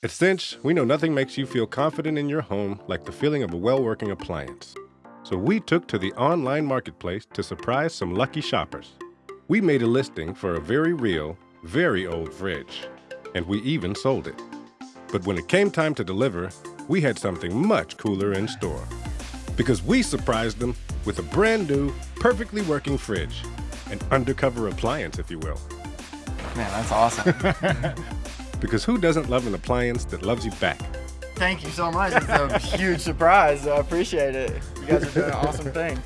At Cinch, we know nothing makes you feel confident in your home like the feeling of a well working appliance. So we took to the online marketplace to surprise some lucky shoppers. We made a listing for a very real, very old fridge, and we even sold it. But when it came time to deliver, we had something much cooler in store. Because we surprised them with a brand new, perfectly working fridge. An undercover appliance, if you will. Man, that's awesome. Because who doesn't love an appliance that loves you back? Thank you so much. It's a huge surprise. I appreciate it. You guys are doing an awesome thing.